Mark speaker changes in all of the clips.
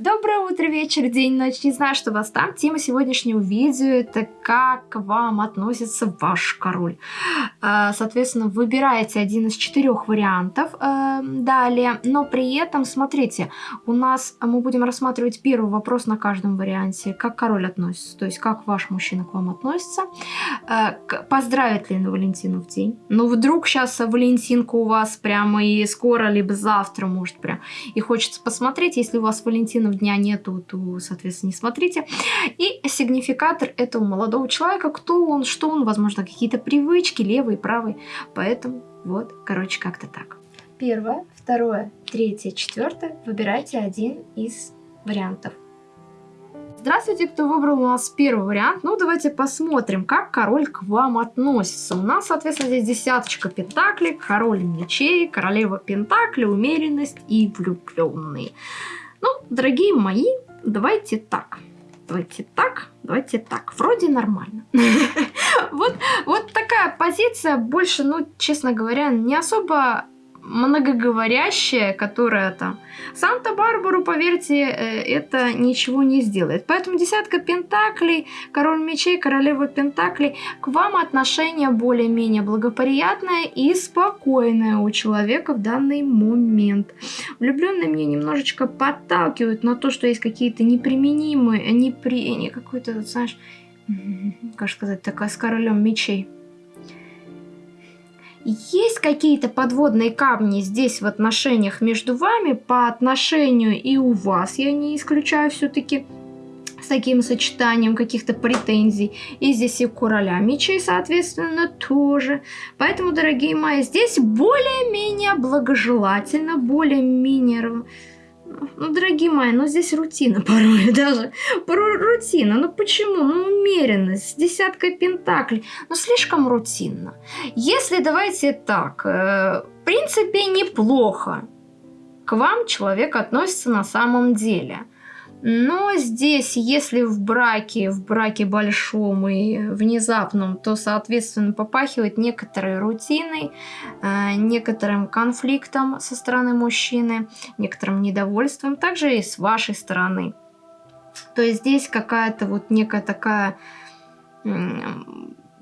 Speaker 1: Доброе утро, вечер, день, ночь, не знаю, что вас там. Тема сегодняшнего видео это как к вам относится ваш король. А, соответственно, выбираете один из четырех вариантов э, далее, но при этом, смотрите, у нас мы будем рассматривать первый вопрос на каждом варианте, как король относится, то есть как ваш мужчина к вам относится, э, поздравит ли на Валентину в день. Ну, вдруг сейчас Валентинка у вас прямо и скоро, либо завтра, может, прям, и хочется посмотреть, если у вас Валентина праздников дня нету, то, соответственно, не смотрите. И сигнификатор этого молодого человека, кто он, что он, возможно, какие-то привычки, левый, правый. Поэтому вот, короче, как-то так. Первое, второе, третье, четвертое. Выбирайте один из вариантов. Здравствуйте, кто выбрал у нас первый вариант. Ну, давайте посмотрим, как король к вам относится. У нас, соответственно, здесь десяточка пентаклей, король мечей, королева пентаклей, умеренность и влюбленный. Ну, дорогие мои, давайте так. Давайте так, давайте так. Вроде нормально. Вот, вот такая позиция больше, ну, честно говоря, не особо многоговорящая, которая там Санта-Барбару, поверьте, э, это ничего не сделает. Поэтому десятка пентаклей, король мечей, королева пентаклей, к вам отношение более-менее благоприятное и спокойное у человека в данный момент. Влюбленные мне немножечко подталкивают на то, что есть какие-то неприменимые, непри... не какой-то, знаешь, как сказать, такая с королем мечей есть какие-то подводные камни здесь в отношениях между вами по отношению и у вас, я не исключаю все-таки с таким сочетанием каких-то претензий. И здесь и короля мечей, соответственно, тоже. Поэтому, дорогие мои, здесь более-менее благожелательно, более-менее ну, дорогие мои, ну здесь рутина порой даже. Порой рутина. Ну почему? Ну умеренность с десяткой пентаклей. Ну слишком рутинно. Если давайте так, э, в принципе неплохо. К вам человек относится на самом деле. Но здесь, если в браке, в браке большом и внезапном, то, соответственно, попахивает некоторой рутиной, э, некоторым конфликтом со стороны мужчины, некоторым недовольством, также и с вашей стороны. То есть здесь какая-то вот некая такая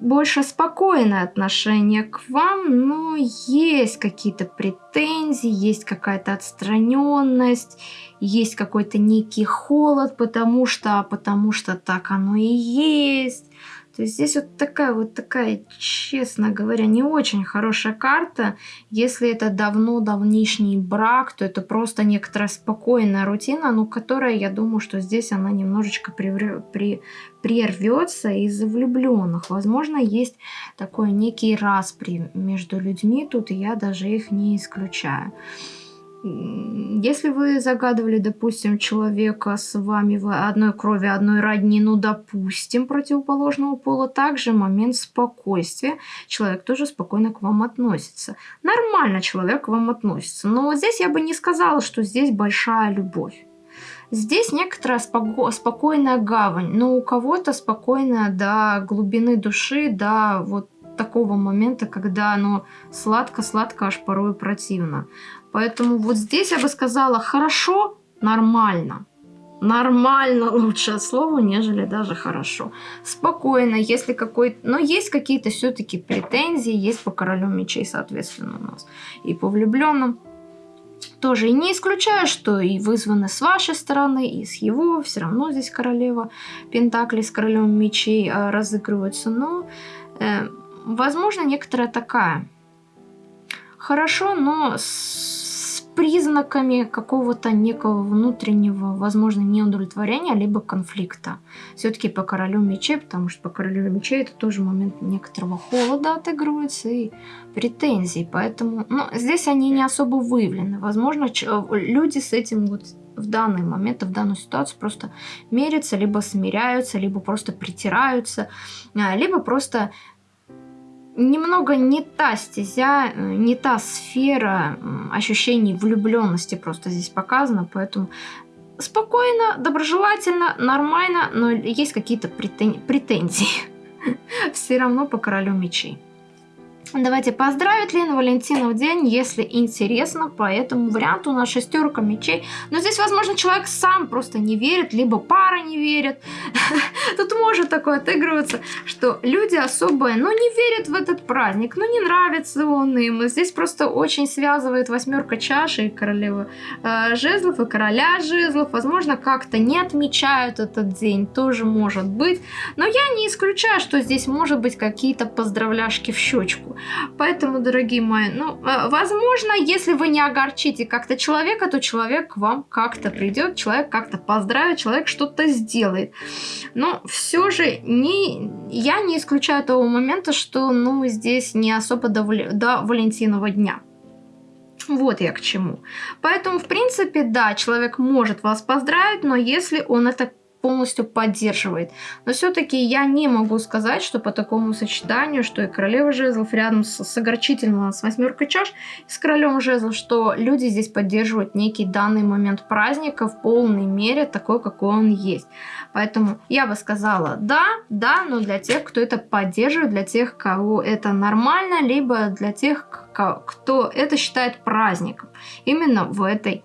Speaker 1: больше спокойное отношение к вам, но есть какие-то претензии, есть какая-то отстраненность, есть какой-то некий холод, потому что, потому что так оно и есть. То есть здесь вот такая вот такая, честно говоря, не очень хорошая карта. Если это давно давнишний брак, то это просто некоторая спокойная рутина, но которая, я думаю, что здесь она немножечко при, прервется из-за влюбленных. Возможно, есть такой некий распри между людьми тут, и я даже их не исключаю. Если вы загадывали, допустим, человека с вами одной крови, одной родни, ну, допустим, противоположного пола, также момент спокойствия. Человек тоже спокойно к вам относится. Нормально человек к вам относится. Но вот здесь я бы не сказала, что здесь большая любовь. Здесь некоторая споко спокойная гавань, но у кого-то спокойная до глубины души, до вот такого момента, когда оно сладко-сладко, аж порой противно. Поэтому вот здесь я бы сказала хорошо, нормально. Нормально лучшее слово, нежели даже хорошо. Спокойно, если какой-то... Но есть какие-то все-таки претензии, есть по королю мечей, соответственно, у нас. И по влюбленным тоже. И не исключаю, что и вызваны с вашей стороны, и с его. Все равно здесь королева Пентакли с королем мечей э, разыгрываются. Но, э, возможно, некоторая такая... Хорошо, но с признаками какого-то некого внутреннего, возможно, неудовлетворения, либо конфликта. Все-таки по королю мечей, потому что по королю мечей это тоже момент некоторого холода отыгрывается и претензий. Поэтому ну, здесь они не особо выявлены. Возможно, люди с этим вот в данный момент, в данную ситуацию просто мерятся, либо смиряются, либо просто притираются, а, либо просто немного не та стезя, э, не та сфера ощущений влюбленности просто здесь показана, поэтому спокойно, доброжелательно, нормально, но есть какие-то претен... претензии. Все равно по королю мечей. Давайте поздравить ли на Валентинов день, если интересно, по этому варианту у нас шестерка мечей. Но здесь, возможно, человек сам просто не верит, либо пара не верит. Тут может такое отыгрываться, что люди особо, ну, не верят в этот праздник, ну, не нравится он им. Здесь просто очень связывает восьмерка чаши и королева э, жезлов, и короля жезлов. Возможно, как-то не отмечают этот день, тоже может быть. Но я не исключаю, что здесь может быть какие-то поздравляшки в щечку. Поэтому, дорогие мои, ну, э, возможно, если вы не огорчите как-то человека, то человек к вам как-то придет, человек как-то поздравит, человек что-то сделает. Но все же не, я не исключаю того момента, что, ну, здесь не особо до, до Валентинова дня. Вот я к чему. Поэтому, в принципе, да, человек может вас поздравить, но если он это полностью поддерживает. Но все-таки я не могу сказать, что по такому сочетанию, что и королева жезлов рядом с, с огорчительно с восьмеркой чаш, с королем жезлов, что люди здесь поддерживают некий данный момент праздника в полной мере такой, какой он есть. Поэтому я бы сказала да, да, но для тех, кто это поддерживает, для тех, кого это нормально, либо для тех, кто это считает праздником. Именно в этой...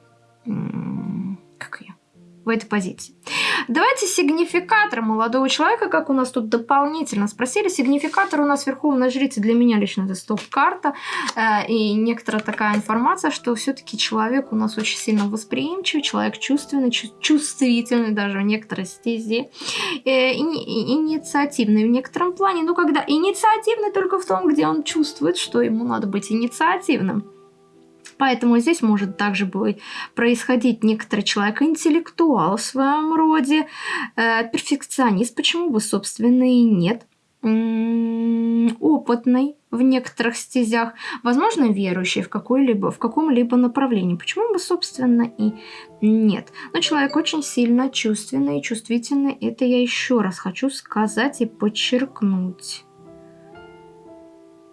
Speaker 1: В этой позиции. Давайте сигнификатор молодого человека, как у нас тут дополнительно спросили. Сигнификатор у нас Верховная Жрица для меня лично это стоп-карта. Э, и некоторая такая информация, что все-таки человек у нас очень сильно восприимчивый, человек чувственный, чувствительный даже в некоторой стезе. Э, инициативный в некотором плане. Но когда инициативный только в том, где он чувствует, что ему надо быть инициативным. Поэтому здесь может также будет происходить некоторый человек интеллектуал в своем роде, э, перфекционист, почему бы, собственно, и нет опытный в некоторых стезях, возможно, верующий в, какой-либо, в каком-либо направлении. Почему бы, собственно, и нет. Но человек очень сильно чувственный и чувствительный. Это я еще раз хочу сказать и подчеркнуть.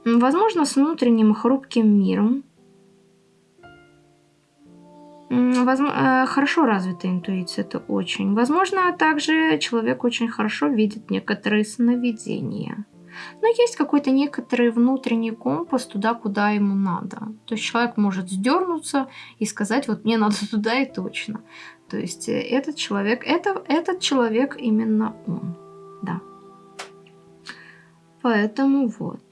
Speaker 1: Возможно, с внутренним хрупким миром, Э, хорошо развитая интуиция, это очень. Возможно, также человек очень хорошо видит некоторые сновидения. Но есть какой-то некоторый внутренний компас туда, куда ему надо. То есть человек может сдернуться и сказать, вот мне надо туда и точно. То есть э, этот человек, это, этот человек именно он. Да. Поэтому вот.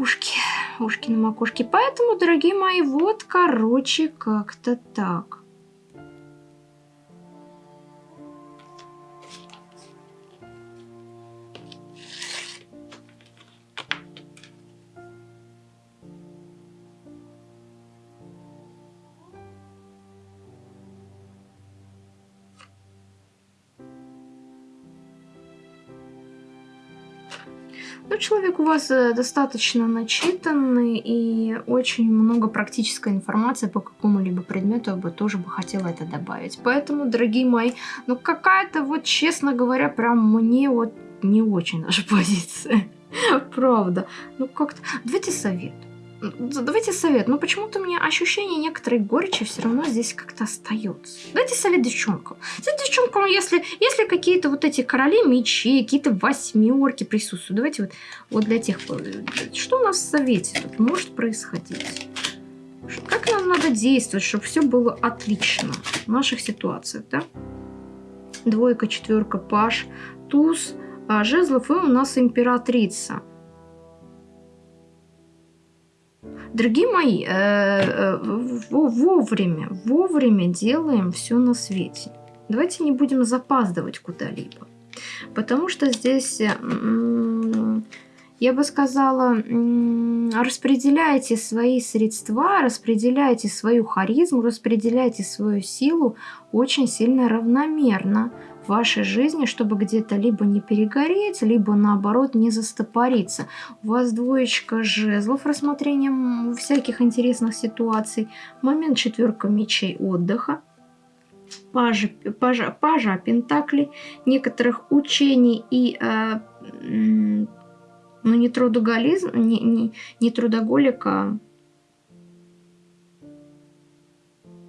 Speaker 1: Ушки ушки на макушке. Поэтому, дорогие мои, вот, короче, как-то так. Ну, человек у вас э, достаточно начитанный и очень много практической информации по какому-либо предмету, я бы тоже бы хотела это добавить. Поэтому, дорогие мои, ну какая-то вот, честно говоря, прям мне вот не очень наша позиция. Правда. Ну как-то... Давайте совет. Давайте совет. Но почему-то у меня ощущение некоторой горечи все равно здесь как-то остается. Дайте совет девчонкам. Совет девчонкам, если, если какие-то вот эти короли мечей, какие-то восьмерки присутствуют. Давайте вот, вот для тех... Что у нас в совете тут может происходить? Как нам надо действовать, чтобы все было отлично в наших ситуациях, да? Двойка, четверка, паш, туз, а жезлов и у нас императрица. Дорогие мои, э, э, вовремя, вовремя делаем все на свете. Давайте не будем запаздывать куда-либо. Потому что здесь, я бы сказала, распределяйте свои средства, распределяйте свою харизму, распределяйте свою силу очень сильно равномерно вашей жизни, чтобы где-то либо не перегореть, либо наоборот не застопориться. У вас двоечка жезлов рассмотрением всяких интересных ситуаций. Момент четверка мечей отдыха. Пажа, пажа, пажа пентакли, некоторых учений и э, ну, не трудоголизм, не, не, не трудоголика,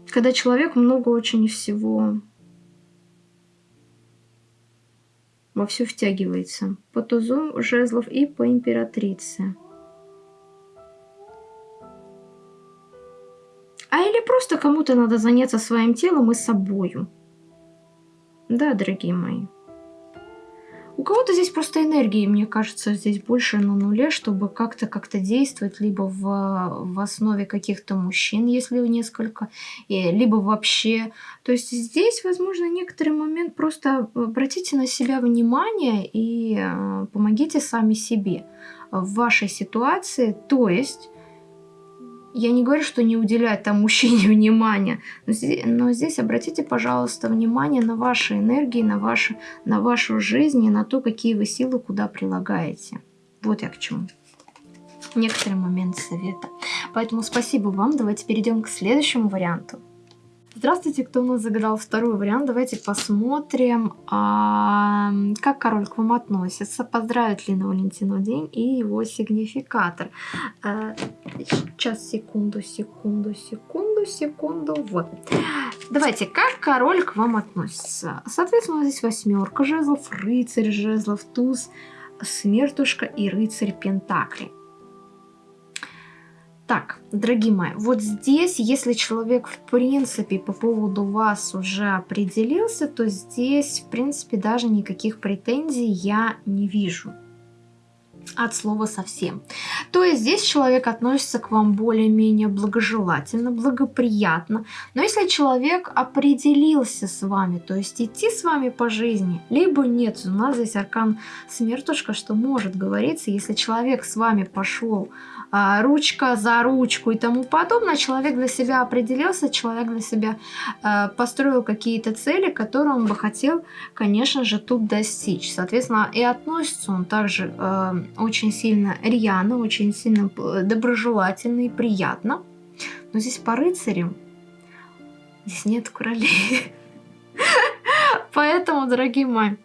Speaker 1: когда человек много очень всего во все втягивается. По тузу жезлов и по императрице. А или просто кому-то надо заняться своим телом и собою. Да, дорогие мои. У кого-то здесь просто энергии, мне кажется, здесь больше на нуле, чтобы как-то как-то действовать, либо в, в основе каких-то мужчин, если несколько, и, либо вообще. То есть здесь, возможно, некоторый момент просто обратите на себя внимание и э, помогите сами себе в вашей ситуации. То есть я не говорю, что не уделять там мужчине внимания, но здесь, но здесь обратите, пожалуйста, внимание на ваши энергии, на, ваши, на вашу жизнь и на то, какие вы силы куда прилагаете. Вот я к чему. Некоторые моменты совета. Поэтому спасибо вам. Давайте перейдем к следующему варианту. Здравствуйте, кто у нас загадал второй вариант. Давайте посмотрим, а, как король к вам относится, поздравит ли на Валентину день и его сигнификатор. А, сейчас, секунду, секунду, секунду, секунду. Вот. Давайте, как король к вам относится? Соответственно, здесь восьмерка жезлов, рыцарь жезлов, туз, смертушка и рыцарь пентаклей. Так, дорогие мои, вот здесь, если человек в принципе по поводу вас уже определился, то здесь в принципе даже никаких претензий я не вижу от слова совсем. То есть здесь человек относится к вам более-менее благожелательно, благоприятно. Но если человек определился с вами, то есть идти с вами по жизни, либо нет, у нас здесь аркан смертушка, что может говориться, если человек с вами пошел ручка за ручку и тому подобное, человек для себя определился, человек для себя а, построил какие-то цели, которые он бы хотел, конечно же, тут достичь. Соответственно, и относится он также а, очень сильно рьяно, очень сильно доброжелательно и приятно. Но здесь по рыцарям здесь нет королей. Поэтому, дорогие мои,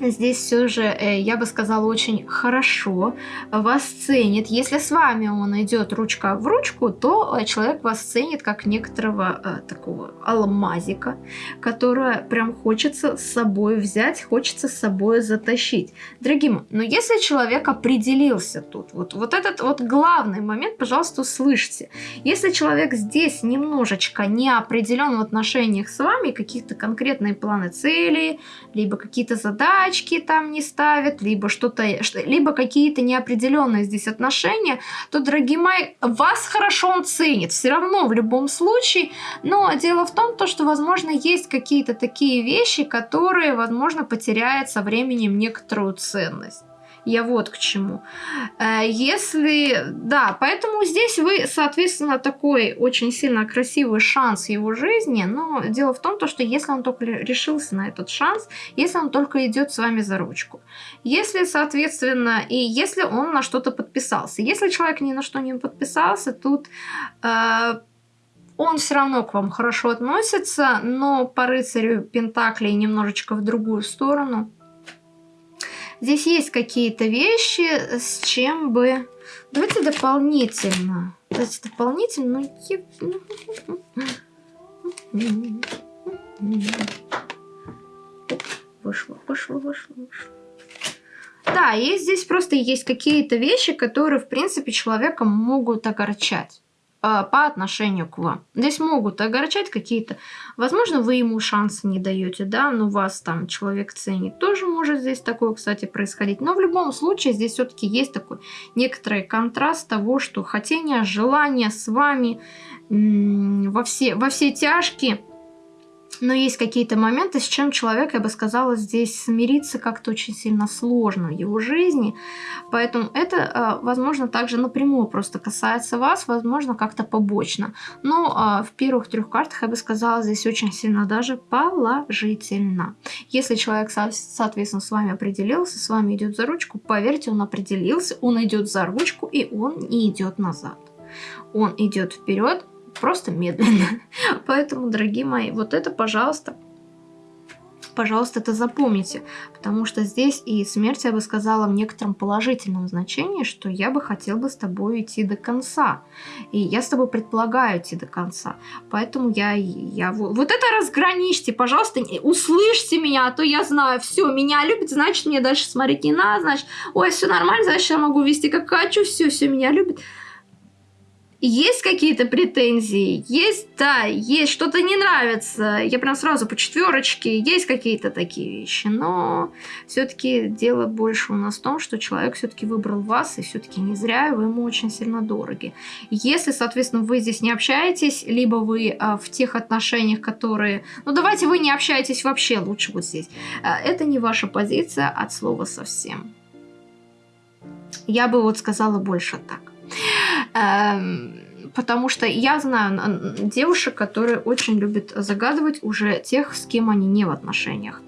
Speaker 1: Здесь все же, э, я бы сказала, очень хорошо вас ценит. Если с вами он идет ручка в ручку, то э, человек вас ценит как некоторого э, такого алмазика, которое прям хочется с собой взять, хочется с собой затащить. Дорогие мои, но если человек определился тут, вот, вот этот вот главный момент, пожалуйста, услышьте. Если человек здесь немножечко не определен в отношениях с вами, каких-то конкретные планы цели, либо какие-то задачи, галочки там не ставят, либо что-то, либо какие-то неопределенные здесь отношения, то, дорогие мои, вас хорошо он ценит, все равно в любом случае. Но дело в том, то, что, возможно, есть какие-то такие вещи, которые, возможно, потеряют со временем некоторую ценность. Я вот к чему. Э, если, да, поэтому здесь вы, соответственно, такой очень сильно красивый шанс его жизни, но дело в том, то, что если он только решился на этот шанс, если он только идет с вами за ручку, если, соответственно, и если он на что-то подписался, если человек ни на что не подписался, тут... Э, он все равно к вам хорошо относится, но по рыцарю Пентаклей немножечко в другую сторону. Здесь есть какие-то вещи, с чем бы... Давайте дополнительно. Давайте дополнительно. Вышло, вышло, вышло, вышло. Да, и здесь просто есть какие-то вещи, которые, в принципе, человека могут огорчать. А, по отношению к вам. Здесь могут огорчать какие-то... Возможно, вы ему шанса не даете, да, но вас там человек ценит. Тоже может здесь такое, кстати, происходить. Но в любом случае здесь все-таки есть такой некоторый контраст того, что хотение, желание с вами во все, во все тяжкие но есть какие-то моменты, с чем человек, я бы сказала, здесь смириться как-то очень сильно сложно в его жизни. Поэтому это, а, возможно, также напрямую просто касается вас, возможно, как-то побочно. Но а, в первых трех картах, я бы сказала, здесь очень сильно даже положительно. Если человек, соответственно, с вами определился, с вами идет за ручку, поверьте, он определился, он идет за ручку, и он не идет назад. Он идет вперед, просто медленно. Поэтому, дорогие мои, вот это, пожалуйста, Пожалуйста, это запомните, потому что здесь и смерть, я бы сказала, в некотором положительном значении, что я бы хотел бы с тобой идти до конца. И я с тобой предполагаю идти до конца. Поэтому я, я вот это разграничьте, пожалуйста, услышьте меня, а то я знаю, все, меня любит, значит, мне дальше смотреть не надо, значит, ой, все нормально, значит, я могу вести как хочу, все, все меня любит. Есть какие-то претензии? Есть, да, есть, что-то не нравится. Я прям сразу по четверочке. Есть какие-то такие вещи. Но все-таки дело больше у нас в том, что человек все-таки выбрал вас, и все-таки не зря вы ему очень сильно дороги. Если, соответственно, вы здесь не общаетесь, либо вы а, в тех отношениях, которые... Ну, давайте вы не общаетесь вообще лучше вот здесь. А, это не ваша позиция от слова совсем. Я бы вот сказала больше так. Эм, потому что я знаю девушек, которые очень любят загадывать уже тех, с кем они не в отношениях.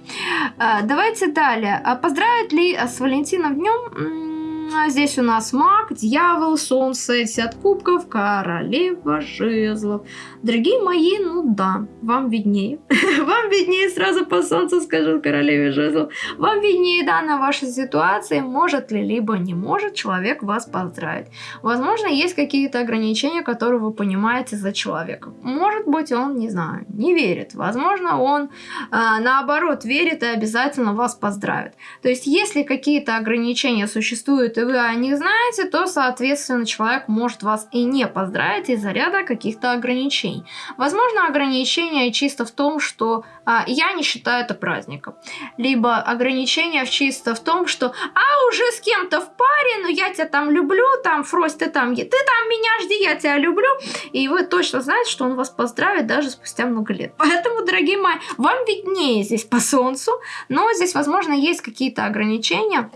Speaker 1: Э, давайте далее. А поздравить ли с Валентином днем? А здесь у нас маг, дьявол, солнце, десят кубков, королева жезлов. Дорогие мои, ну да, вам виднее. вам виднее, сразу по солнцу скажу королеве жезлов. Вам виднее данная ваша ситуация, может ли, либо не может человек вас поздравить. Возможно, есть какие-то ограничения, которые вы понимаете за человека. Может быть, он, не знаю, не верит. Возможно, он э, наоборот верит и обязательно вас поздравит. То есть, если какие-то ограничения существуют и вы о них знаете, то, соответственно, человек может вас и не поздравить из-за ряда каких-то ограничений. Возможно, ограничения чисто в том, что а, я не считаю это праздником. Либо ограничения чисто в том, что а, уже с кем-то в паре, но я тебя там люблю, там, Фрость, ты там, ты там меня жди, я тебя люблю. И вы точно знаете, что он вас поздравит даже спустя много лет. Поэтому, дорогие мои, вам виднее здесь по солнцу, но здесь, возможно, есть какие-то ограничения,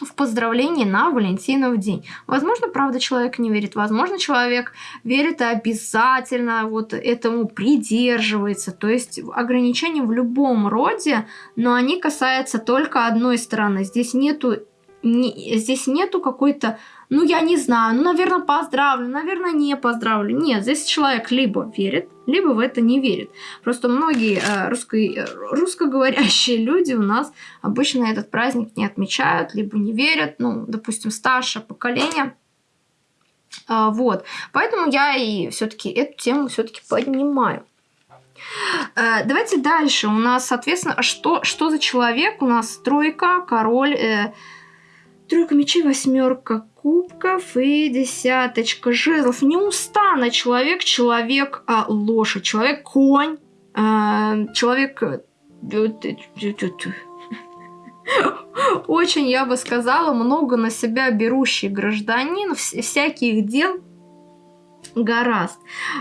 Speaker 1: в поздравлении на Валентинов день. Возможно, правда, человек не верит. Возможно, человек верит и обязательно вот этому придерживается. То есть ограничения в любом роде, но они касаются только одной стороны. Здесь нету, не, здесь нету какой-то ну, я не знаю, ну, наверное, поздравлю, наверное, не поздравлю. Нет, здесь человек либо верит, либо в это не верит. Просто многие э, русско э, русскоговорящие люди у нас обычно этот праздник не отмечают, либо не верят, ну, допустим, старшее поколение. Э, вот, поэтому я и все-таки эту тему все-таки поднимаю. Э, давайте дальше. У нас, соответственно, что, что за человек? У нас тройка, король, э, тройка мечей, восьмерка кубков и десяточка жезлов. Неустанно человек, человек а, лошадь, человек конь, а, человек... Э, очень, я бы сказала, много на себя берущий гражданин, всяких дел гораст.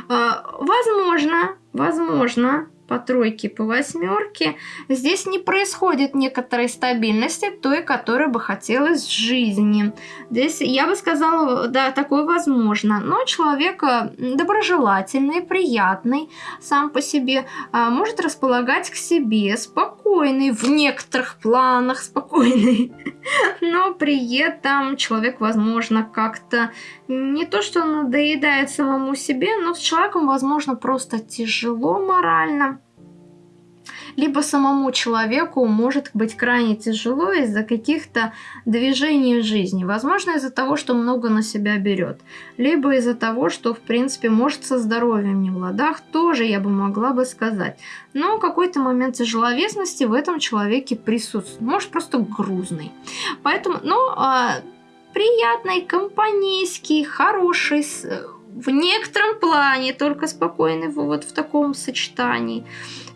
Speaker 1: А, возможно, возможно, по тройке, по восьмерке, здесь не происходит некоторой стабильности, той, которой бы хотелось в жизни. Здесь, я бы сказала, да, такое возможно. Но человек доброжелательный, приятный сам по себе, а, может располагать к себе, спокойный, в некоторых планах спокойный. Но при этом человек, возможно, как-то не то, что надоедает самому себе, но с человеком, возможно, просто тяжело морально либо самому человеку может быть крайне тяжело из-за каких-то движений в жизни. Возможно, из-за того, что много на себя берет, либо из-за того, что, в принципе, может со здоровьем не в ладах, тоже я бы могла бы сказать. Но какой-то момент тяжеловесности в этом человеке присутствует. Может, просто грузный. Поэтому, ну, а, приятный, компанейский, хороший, в некотором плане только спокойный вот в таком сочетании.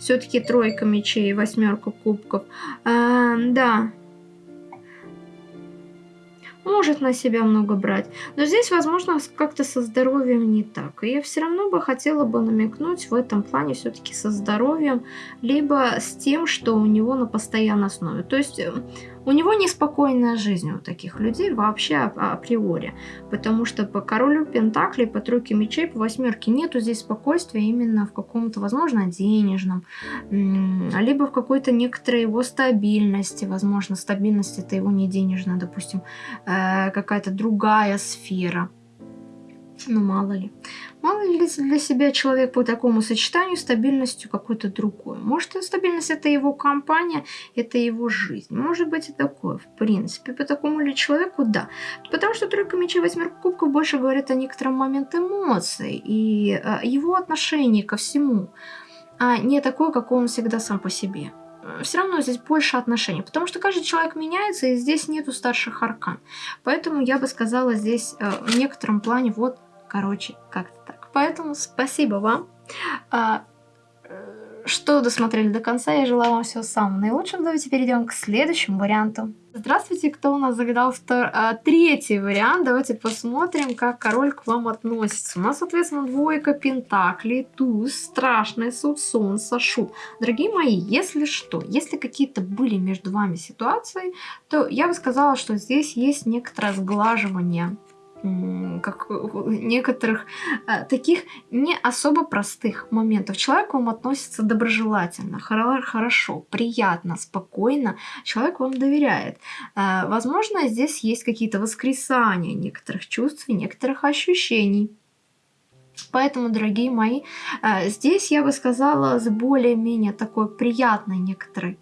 Speaker 1: Все-таки тройка мечей, восьмерка кубков. А, да, может на себя много брать. Но здесь, возможно, как-то со здоровьем не так. И я все равно бы хотела бы намекнуть в этом плане все-таки со здоровьем, либо с тем, что у него на постоянной основе. То есть э, у него неспокойная жизнь у таких людей вообще априори. Потому что по королю Пентакли, по тройке мечей, по восьмерке нету здесь спокойствия именно в каком-то, возможно, денежном, либо в какой-то некоторой его стабильности. Возможно, стабильность это его не денежная, допустим, э, какая-то другая сфера. Ну, мало ли. Мало ли для себя человек по такому сочетанию стабильностью какой-то другой. Может, стабильность это его компания, это его жизнь. Может быть и такое, в принципе. По такому ли человеку, да. Потому что тройка мечей, восьмерка кубков больше говорит о некотором моменте эмоций и э, его отношении ко всему, а не такое, какой он всегда сам по себе все равно здесь больше отношений, потому что каждый человек меняется, и здесь нету старших аркан. Поэтому я бы сказала здесь э, в некотором плане вот Короче, как-то так. Поэтому спасибо вам, а, э, что досмотрели до конца. Я желаю вам всего самого наилучшего. Давайте перейдем к следующему варианту. Здравствуйте, кто у нас загадал втор... а, третий вариант. Давайте посмотрим, как король к вам относится. У нас, соответственно, двойка пентаклей, туз, страшный суд, солнце, шут. Дорогие мои, если что, если какие-то были между вами ситуации, то я бы сказала, что здесь есть некоторое сглаживание как некоторых а, таких не особо простых моментов. Человек к вам относится доброжелательно, хорошо, приятно, спокойно. Человек вам доверяет. Возможно, здесь есть какие-то воскресания некоторых чувств и некоторых ощущений. Поэтому, дорогие мои, здесь я бы сказала с более-менее такой приятной некоторой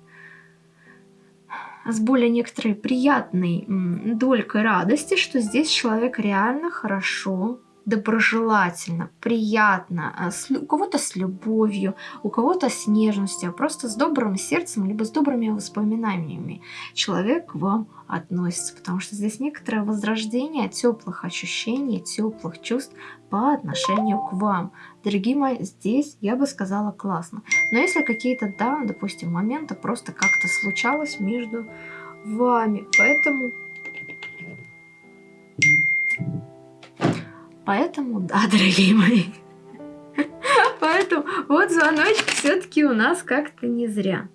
Speaker 1: с более некоторой приятной долькой радости, что здесь человек реально хорошо доброжелательно, приятно, а, у кого-то с любовью, у кого-то с нежностью, а просто с добрым сердцем, либо с добрыми воспоминаниями человек к вам относится, потому что здесь некоторое возрождение теплых ощущений, теплых чувств по отношению к вам. Дорогие мои, здесь я бы сказала классно. Но если какие-то, да, допустим, моменты просто как-то случалось между вами, поэтому Поэтому, да, дорогие мои. Поэтому вот звоночек все-таки у нас как-то не зря.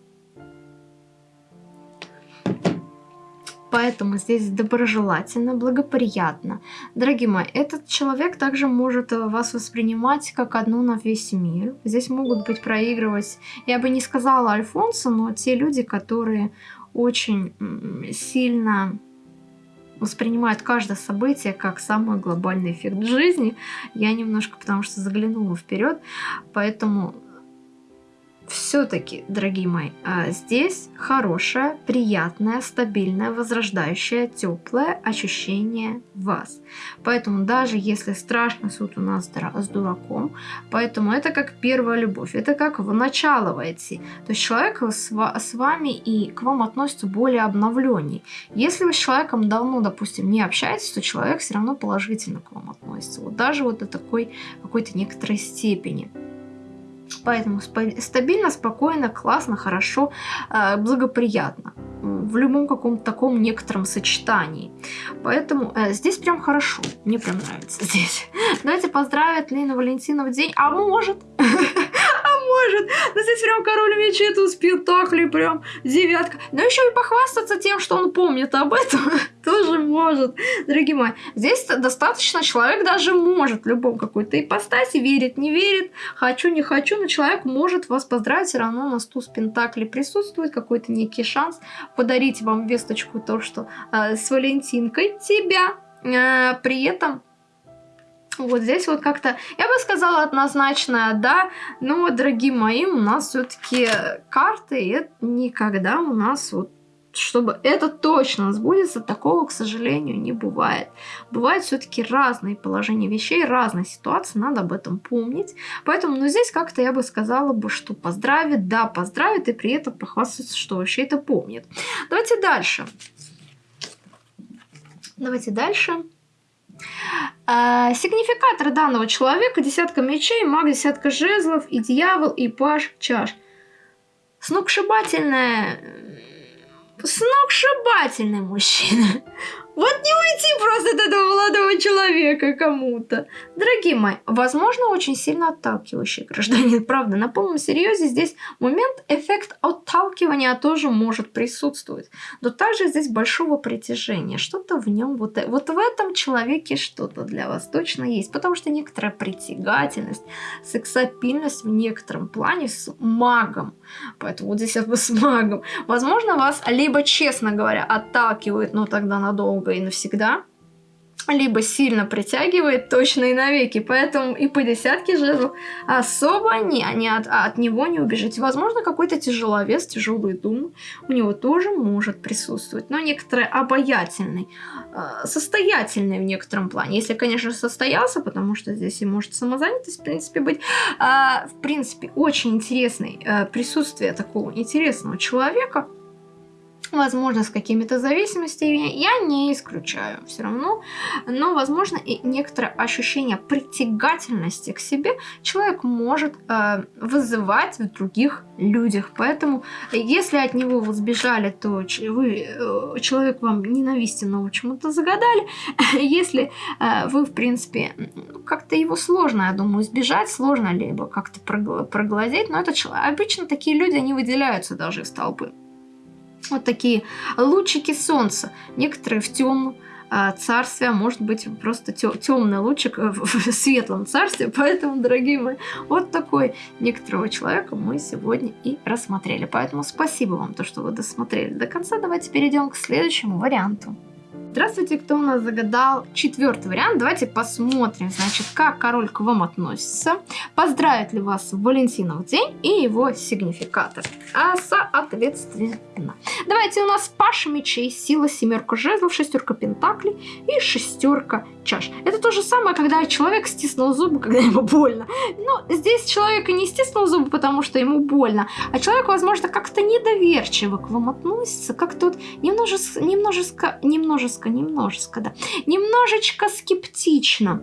Speaker 1: Поэтому здесь доброжелательно, благоприятно. Дорогие мои, этот человек также может вас воспринимать как одну на весь мир. Здесь могут быть проигрывать, я бы не сказала Альфонсо, но те люди, которые очень сильно воспринимают каждое событие как самый глобальный эффект жизни. Я немножко, потому что заглянула вперед, поэтому все-таки, дорогие мои, а, здесь хорошее, приятное, стабильное, возрождающее, теплое ощущение вас. Поэтому даже если страшный суд у нас с дураком, поэтому это как первая любовь, это как в начало войти. То есть человек с вами и к вам относится более обновленней. Если вы с человеком давно, допустим, не общаетесь, то человек все равно положительно к вам относится. Вот даже вот до такой какой-то некоторой степени. Поэтому стабильно, спокойно, классно, хорошо, э, благоприятно. В любом каком-то таком некотором сочетании. Поэтому э, здесь прям хорошо. Мне прям нравится здесь. Давайте поздравить Лину Валентину в день. А может? может. Ну здесь прям король мечей, тут спектакли, прям девятка. Но еще и похвастаться тем, что он помнит об этом, тоже может. Дорогие мои, здесь достаточно человек даже может в любом какой-то ипостаси, верит, не верит, хочу, не хочу, но человек может вас поздравить, все равно на стул спектакли присутствует какой-то некий шанс подарить вам весточку, то, что э, с Валентинкой тебя. Э, при этом вот здесь вот как-то, я бы сказала однозначно да, но, дорогие мои, у нас все-таки карты, это никогда у нас вот чтобы это точно сбудется, такого, к сожалению, не бывает. Бывают все-таки разные положения вещей, разные ситуации, надо об этом помнить. Поэтому, ну, здесь как-то я бы сказала бы, что поздравит, да, поздравит, и при этом похвастаться, что вообще это помнит. Давайте дальше. Давайте дальше. А, сигнификатор данного человека десятка мечей, маг, десятка жезлов и дьявол, и паш чаш. Сногсшибательная... Сногсшибательный мужчина. Вот не уйти просто от этого молодого человека кому-то. Дорогие мои, возможно, очень сильно отталкивающий гражданин. Правда, на полном серьезе здесь момент, эффект отталкивания тоже может присутствовать. Но также здесь большого притяжения. Что-то в нем, вот, вот в этом человеке что-то для вас точно есть. Потому что некоторая притягательность, сексапильность в некотором плане с магом. Поэтому вот здесь с магом. Возможно, вас либо, честно говоря, отталкивает, но тогда надолго и навсегда. либо сильно притягивает точно и навеки. Поэтому и по десятке жезлов особо не, не от, от него не убежите. Возможно, какой-то тяжеловес, тяжелые думы у него тоже может присутствовать. Но некоторые обаятельный, э, состоятельный в некотором плане. Если, конечно, состоялся, потому что здесь и может самозанятость, в принципе, быть. А, в принципе, очень интересный э, присутствие такого интересного человека – Возможно, с какими-то зависимостями я не исключаю все равно, но, возможно, и некоторое ощущение притягательности к себе человек может э, вызывать в других людях. Поэтому, если от него вы сбежали, то вы, э, человек вам ненавистен, но почему-то загадали. Если э, вы, в принципе, как-то его сложно, я думаю, избежать, сложно либо как-то проглазеть, но это обычно такие люди, они выделяются даже из толпы вот такие лучики солнца. Некоторые в темном а, царстве, а может быть просто темный лучик в светлом царстве. Поэтому, дорогие мои, вот такой некоторого человека мы сегодня и рассмотрели. Поэтому спасибо вам, то, что вы досмотрели до конца. Давайте перейдем к следующему варианту. Здравствуйте, кто у нас загадал четвертый вариант. Давайте посмотрим, значит, как король к вам относится. Поздравит ли вас Валентинов день и его сигнификатор. А соответственно. Давайте у нас Паша мечей, сила, семерка жезлов, шестерка пентаклей и шестерка чаш. Это то же самое, когда человек стиснул зубы, когда ему больно. Но здесь человек и не стиснул зубы, потому что ему больно, а человек, возможно, как-то недоверчиво к вам относится, как-то вот немножечко, немножечко, немножечко, немножечко, да, немножечко скептично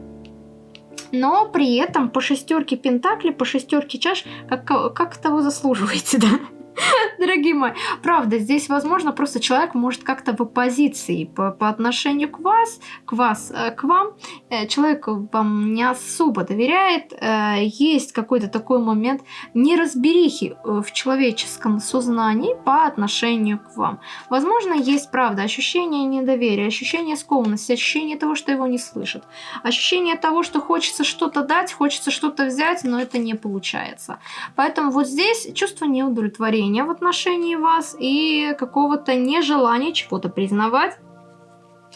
Speaker 1: но при этом по шестерке пентаклей, по шестерке чаш, как, как того заслуживаете, да? Дорогие мои, правда, здесь, возможно, просто человек может как-то в оппозиции по, по отношению к вас, к вас, э, к вам. Э, человек вам не особо доверяет. Э, есть какой-то такой момент неразберихи в человеческом сознании по отношению к вам. Возможно, есть, правда, ощущение недоверия, ощущение скованности, ощущение того, что его не слышат. Ощущение того, что хочется что-то дать, хочется что-то взять, но это не получается. Поэтому вот здесь чувство неудовлетворения давления в отношении вас и какого-то нежелания чего-то признавать.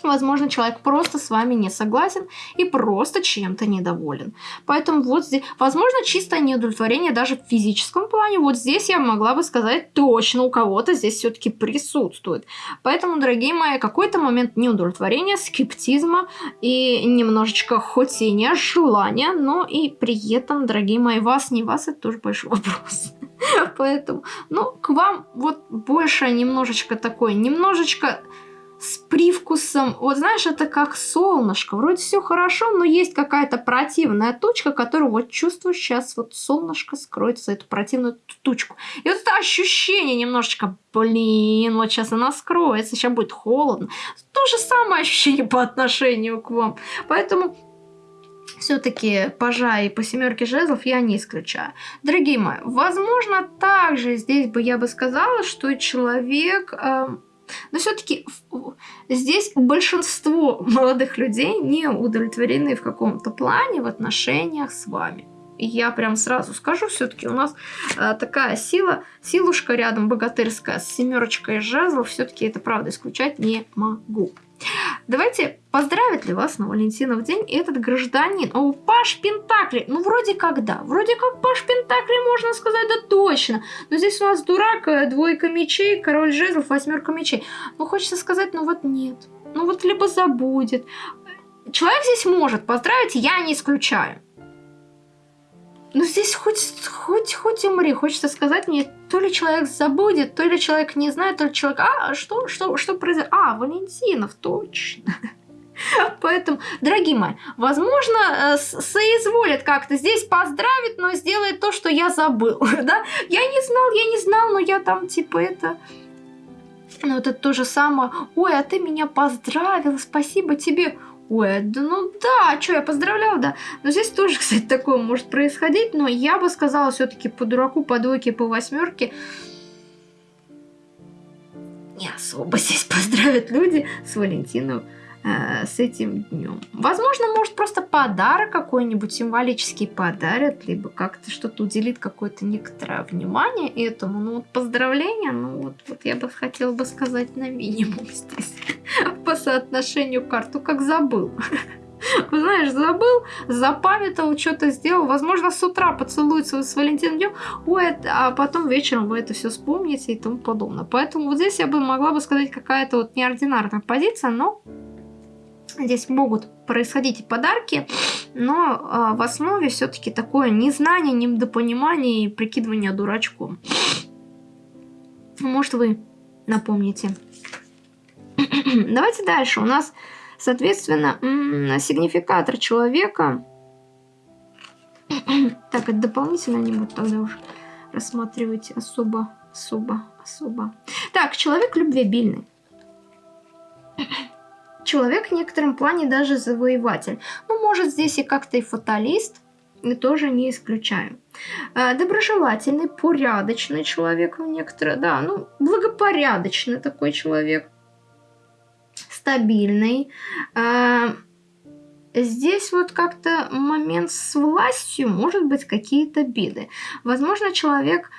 Speaker 1: Возможно, человек просто с вами не согласен и просто чем-то недоволен. Поэтому вот здесь, возможно, чистое неудовлетворение даже в физическом плане. Вот здесь я могла бы сказать точно, у кого-то здесь все-таки присутствует. Поэтому, дорогие мои, какой-то момент неудовлетворения, скептизма и немножечко не желания, но и при этом, дорогие мои, вас, не вас, это тоже большой вопрос. Поэтому, ну, к вам вот больше немножечко такой, немножечко с привкусом, вот знаешь, это как солнышко, вроде все хорошо, но есть какая-то противная точка, которую вот чувствую сейчас, вот солнышко скроется эту противную тучку. И вот это ощущение немножечко, блин, вот сейчас она скроется, сейчас будет холодно. То же самое ощущение по отношению к вам. Поэтому все-таки пажа и по семерке жезлов я не исключаю. Дорогие мои, возможно, также здесь бы я бы сказала, что человек... Э, но все-таки здесь большинство молодых людей не удовлетворены в каком-то плане в отношениях с вами. Я прям сразу скажу, все-таки у нас э, такая сила, силушка рядом богатырская с семерочкой жезлов, все-таки это правда исключать не могу. Давайте, поздравит ли вас на Валентинов день этот гражданин? О, Паш Пентакли. Ну, вроде как да. Вроде как Паш Пентакли, можно сказать, да точно. Но здесь у нас дурак, э, двойка мечей, король жезлов, восьмерка мечей. Ну, хочется сказать, ну вот нет. Ну вот либо забудет. Человек здесь может поздравить, я не исключаю. Ну здесь хоть, хоть, хоть умри, хочется сказать мне, то ли человек забудет, то ли человек не знает, то ли человек, а, что, что, что произошло? А, Валентинов, точно. Поэтому, дорогие мои, возможно, э, соизволит как-то здесь поздравить, но сделает то, что я забыл, да? Я не знал, я не знал, но я там, типа, это... Ну, это то же самое. Ой, а ты меня поздравил, спасибо тебе. Ой, да ну да, что, я поздравляла, да. Но здесь тоже, кстати, такое может происходить, но я бы сказала все-таки по дураку, по двойке, по восьмерке не особо здесь поздравят люди с Валентином э, с этим днем. Возможно, может просто подарок какой-нибудь символический подарят, либо как-то что-то уделит какое-то некоторое внимание этому. Ну вот поздравления, ну вот, вот я бы хотела бы сказать на минимум здесь. по соотношению карт, ну как забыл. Знаешь, забыл, запамятовал, что-то сделал. Возможно, с утра поцелуется с Валентином днем, а потом вечером вы это все вспомните и тому подобное. Поэтому вот здесь я бы могла бы сказать какая-то вот неординарная позиция, но здесь могут происходить подарки, но а, в основе все-таки такое незнание, недопонимание и прикидывание дурачком. Может, вы напомните. Давайте дальше. У нас Соответственно, сигнификатор человека... Так, это дополнительно не буду тогда уже рассматривать особо, особо, особо. Так, человек любвеобильный. Человек в некотором плане даже завоеватель. Ну, может, здесь и как-то и фаталист, тоже не исключаю. Э, доброжелательный, порядочный человек в некоторые, да, ну, благопорядочный такой человек стабильный. А, здесь вот как-то момент с властью, может быть, какие-то беды. Возможно, человек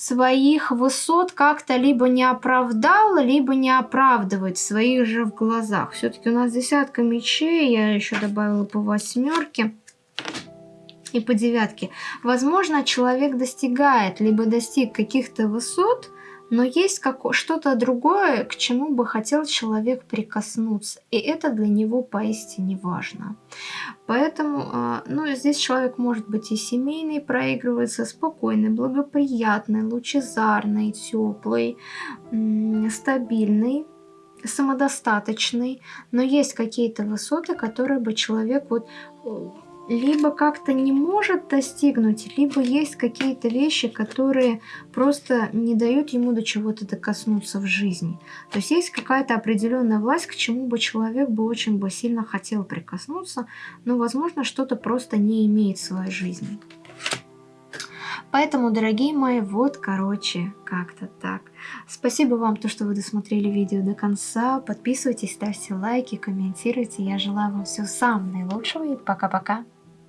Speaker 1: своих высот как-то либо не оправдал, либо не оправдывает своих же в глазах. Все-таки у нас десятка мечей, я еще добавила по восьмерке и по девятке. Возможно, человек достигает, либо достиг каких-то высот, но есть что-то другое, к чему бы хотел человек прикоснуться, и это для него поистине важно. Поэтому, а, ну, здесь человек может быть и семейный, проигрывается спокойный, благоприятный, лучезарный, теплый, стабильный, самодостаточный, но есть какие-то высоты, которые бы человек вот либо как-то не может достигнуть, либо есть какие-то вещи, которые просто не дают ему до чего-то докоснуться в жизни. То есть есть какая-то определенная власть, к чему бы человек бы очень бы сильно хотел прикоснуться, но, возможно, что-то просто не имеет в своей жизни. Поэтому, дорогие мои, вот, короче, как-то так. Спасибо вам, то, что вы досмотрели видео до конца. Подписывайтесь, ставьте лайки, комментируйте. Я желаю вам всего самого наилучшего и пока-пока.